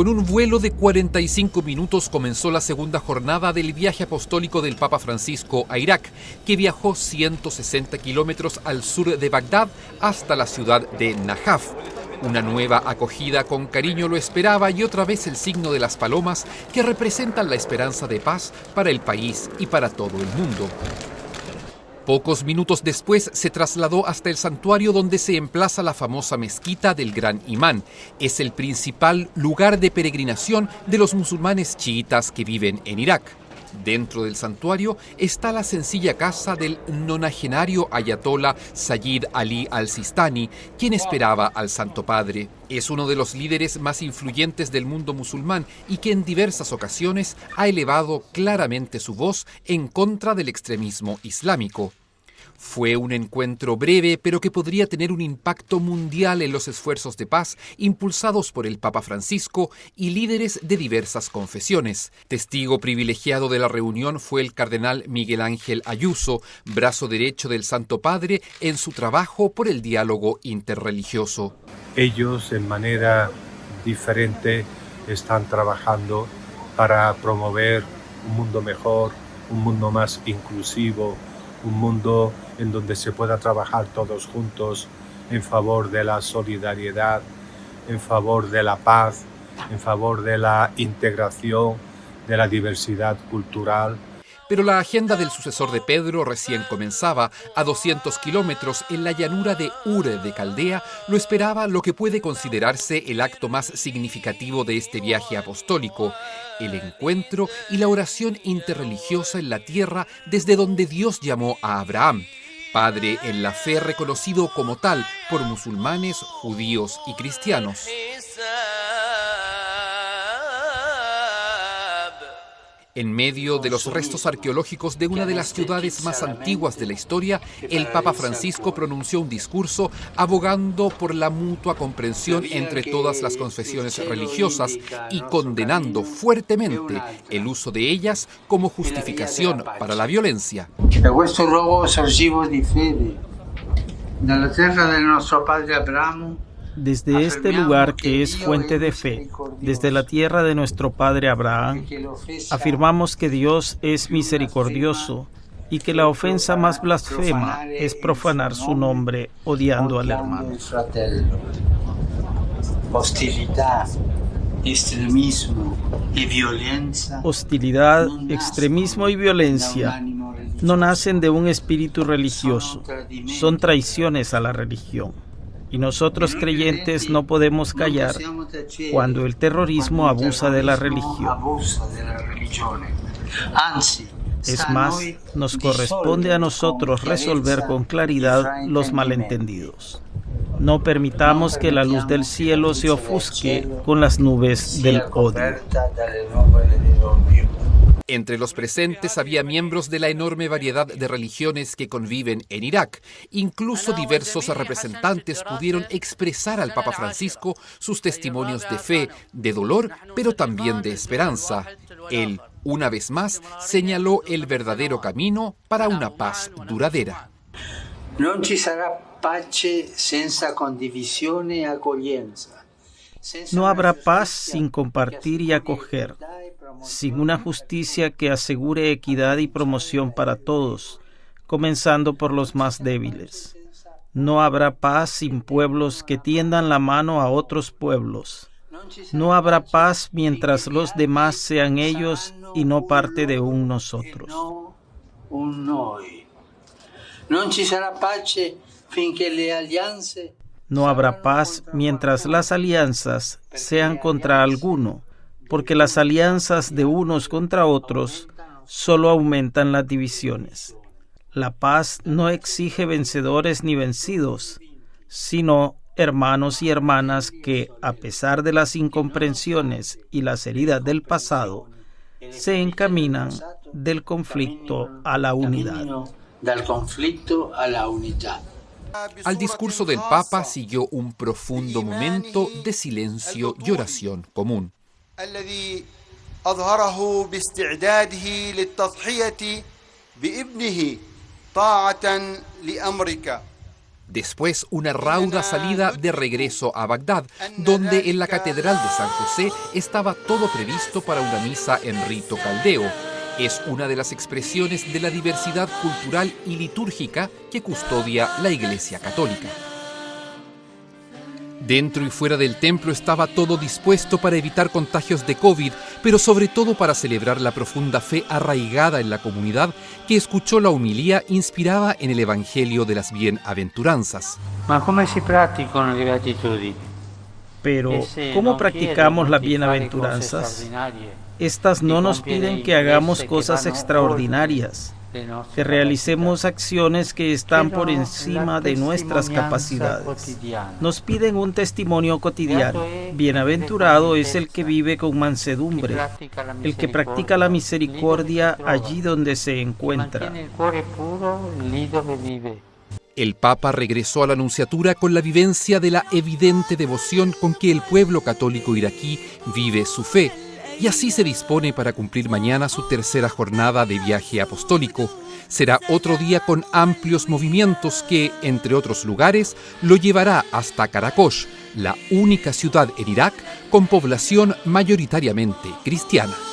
Con un vuelo de 45 minutos comenzó la segunda jornada del viaje apostólico del Papa Francisco a Irak, que viajó 160 kilómetros al sur de Bagdad hasta la ciudad de Najaf. Una nueva acogida con cariño lo esperaba y otra vez el signo de las palomas que representan la esperanza de paz para el país y para todo el mundo. Pocos minutos después se trasladó hasta el santuario donde se emplaza la famosa mezquita del Gran Imán. Es el principal lugar de peregrinación de los musulmanes chiitas que viven en Irak. Dentro del santuario está la sencilla casa del nonagenario ayatollah Sayyid Ali al-Sistani, quien esperaba al Santo Padre. Es uno de los líderes más influyentes del mundo musulmán y que en diversas ocasiones ha elevado claramente su voz en contra del extremismo islámico. Fue un encuentro breve, pero que podría tener un impacto mundial en los esfuerzos de paz impulsados por el Papa Francisco y líderes de diversas confesiones. Testigo privilegiado de la reunión fue el cardenal Miguel Ángel Ayuso, brazo derecho del Santo Padre en su trabajo por el diálogo interreligioso. Ellos, en manera diferente, están trabajando para promover un mundo mejor, un mundo más inclusivo, un mundo en donde se pueda trabajar todos juntos en favor de la solidaridad, en favor de la paz, en favor de la integración, de la diversidad cultural. Pero la agenda del sucesor de Pedro recién comenzaba. A 200 kilómetros en la llanura de Ure de Caldea lo esperaba lo que puede considerarse el acto más significativo de este viaje apostólico, el encuentro y la oración interreligiosa en la tierra desde donde Dios llamó a Abraham. Padre en la fe reconocido como tal por musulmanes, judíos y cristianos. En medio de los restos arqueológicos de una de las ciudades más antiguas de la historia, el Papa Francisco pronunció un discurso abogando por la mutua comprensión entre todas las confesiones religiosas y condenando fuertemente el uso de ellas como justificación para la violencia. Desde este lugar que es fuente de fe, desde la tierra de nuestro padre Abraham, afirmamos que Dios es misericordioso y que la ofensa más blasfema es profanar su nombre odiando al hermano. Hostilidad, extremismo y violencia. Hostilidad, extremismo y violencia no nacen de un espíritu religioso, son traiciones a la religión. Y nosotros creyentes no podemos callar cuando el terrorismo abusa de la religión. Es más, nos corresponde a nosotros resolver con claridad los malentendidos. No permitamos que la luz del cielo se ofusque con las nubes del odio. Entre los presentes había miembros de la enorme variedad de religiones que conviven en Irak. Incluso diversos representantes pudieron expresar al Papa Francisco sus testimonios de fe, de dolor, pero también de esperanza. Él, una vez más, señaló el verdadero camino para una paz duradera. No habrá paz sin compartir y acoger, sin una justicia que asegure equidad y promoción para todos, comenzando por los más débiles. No habrá paz sin pueblos que tiendan la mano a otros pueblos. No habrá paz mientras los demás sean ellos y no parte de un nosotros. No ci sarà pace finché le no habrá paz mientras las alianzas sean contra alguno, porque las alianzas de unos contra otros solo aumentan las divisiones. La paz no exige vencedores ni vencidos, sino hermanos y hermanas que, a pesar de las incomprensiones y las heridas del pasado, se encaminan del conflicto a la unidad. Del conflicto a la unidad. Al discurso del Papa siguió un profundo momento de silencio y oración común. Después una rauda salida de regreso a Bagdad, donde en la Catedral de San José estaba todo previsto para una misa en rito caldeo. Es una de las expresiones de la diversidad cultural y litúrgica que custodia la Iglesia Católica. Dentro y fuera del templo estaba todo dispuesto para evitar contagios de COVID, pero sobre todo para celebrar la profunda fe arraigada en la comunidad que escuchó la humilía inspirada en el Evangelio de las Bienaventuranzas. Pero, ¿cómo practicamos las bienaventuranzas? Estas no nos piden que hagamos cosas extraordinarias que realicemos acciones que están por encima de nuestras capacidades. Nos piden un testimonio cotidiano. Bienaventurado es el que vive con mansedumbre, el que practica la misericordia allí donde se encuentra. El Papa regresó a la Anunciatura con la vivencia de la evidente devoción con que el pueblo católico iraquí vive su fe y así se dispone para cumplir mañana su tercera jornada de viaje apostólico. Será otro día con amplios movimientos que, entre otros lugares, lo llevará hasta Karakosh, la única ciudad en Irak con población mayoritariamente cristiana.